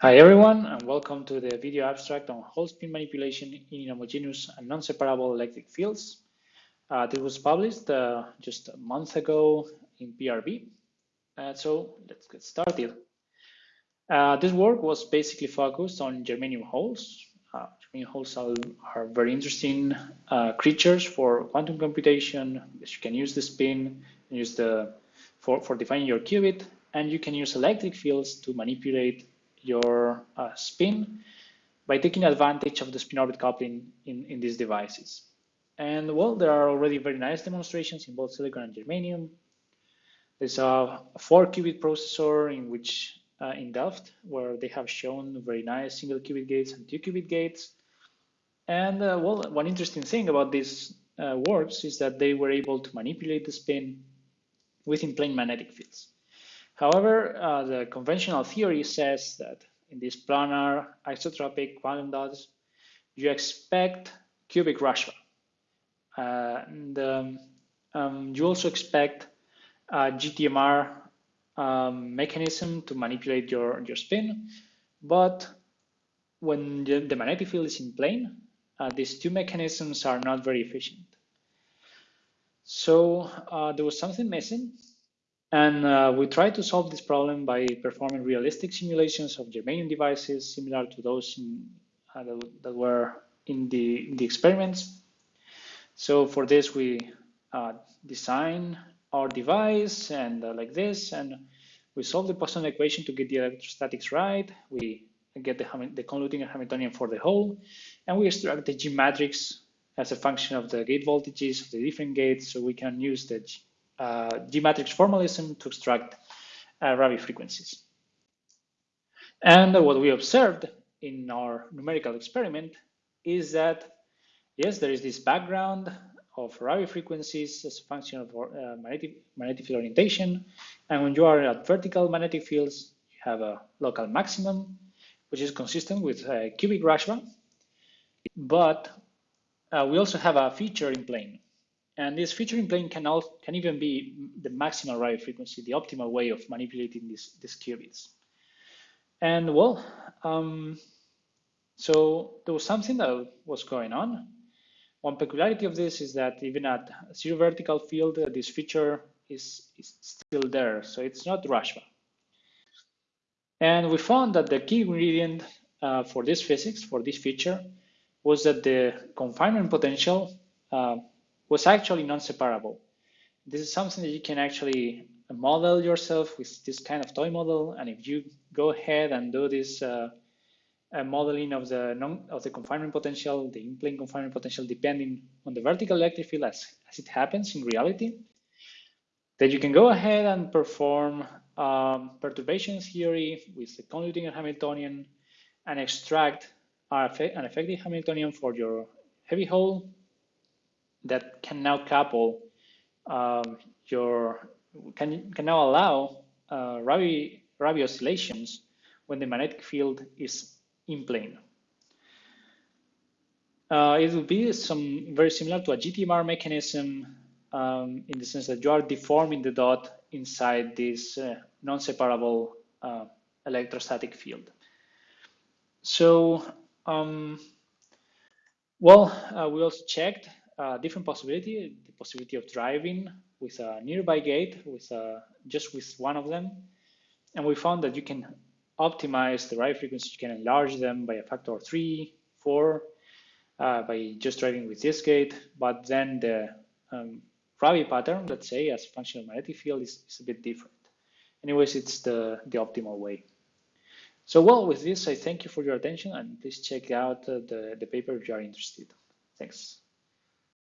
Hi everyone, and welcome to the video abstract on Hole spin manipulation in inhomogeneous and non-separable electric fields. Uh, this was published uh, just a month ago in PRB. Uh, so let's get started. Uh, this work was basically focused on germanium holes. Uh, germanium holes are, are very interesting uh, creatures for quantum computation. You can use the spin, use the for, for defining your qubit, and you can use electric fields to manipulate your uh, spin by taking advantage of the spin orbit coupling in, in these devices. And well, there are already very nice demonstrations in both silicon and germanium. There's a four qubit processor in which uh, in Delft, where they have shown very nice single qubit gates and two qubit gates. And uh, well, one interesting thing about these uh, works is that they were able to manipulate the spin within plane magnetic fields. However, uh, the conventional theory says that in these planar isotropic quantum dots, you expect cubic Rashba. Uh, and um, um, you also expect a GTMR um, mechanism to manipulate your, your spin. But when the, the magnetic field is in plane, uh, these two mechanisms are not very efficient. So uh, there was something missing and uh, we try to solve this problem by performing realistic simulations of germanium devices similar to those in, uh, that, were in the, in the experiments. So for this, we uh, design our device and uh, like this, and we solve the Poisson equation to get the electrostatics right. We get the, the Kohn-Luttinger Hamiltonian for the hole, and we extract the G matrix as a function of the gate voltages of the different gates, so we can use the G-matrix formalism to extract uh, Rabi frequencies. And what we observed in our numerical experiment is that, yes, there is this background of Rabi frequencies as a function of uh, magnetic, magnetic field orientation. And when you are at vertical magnetic fields, you have a local maximum, which is consistent with uh, cubic Rashba. But uh, we also have a feature in plane. And this featuring plane can, also, can even be the maximal Rabi frequency, the optimal way of manipulating these, these qubits. And well, um, so there was something that was going on. One peculiarity of this is that even at zero vertical field, uh, this feature is, is still there. So it's not Rashba. And we found that the key ingredient uh, for this physics, for this feature, was that the confinement potential uh, was actually non-separable. This is something that you can actually model yourself with this kind of toy model. And if you go ahead and do this uh, modeling of the non of the confinement potential, the in-plane confinement potential, depending on the vertical electric field as, as it happens in reality, then you can go ahead and perform um, perturbation theory with the Kohn-Luttinger Hamiltonian and extract an effective Hamiltonian for your heavy hole that can now couple um, your can can now allow uh, Rabi Rabi oscillations when the magnetic field is in plane. Uh, it will be some very similar to a GTMR mechanism um, in the sense that you are deforming the dot inside this uh, non-separable uh, electrostatic field. So, um, well, uh, we also checked different possibility, the possibility of driving with a nearby gate, with a, just with one of them. And we found that you can optimize the Rabi frequency, you can enlarge them by a factor of three, four, uh, by just driving with this gate. But then the um, Rabi pattern, let's say, as a function of magnetic field is, is a bit different. Anyways, it's the, the optimal way. So well, with this, I thank you for your attention and please check out uh, the, the paper if you are interested. Thanks.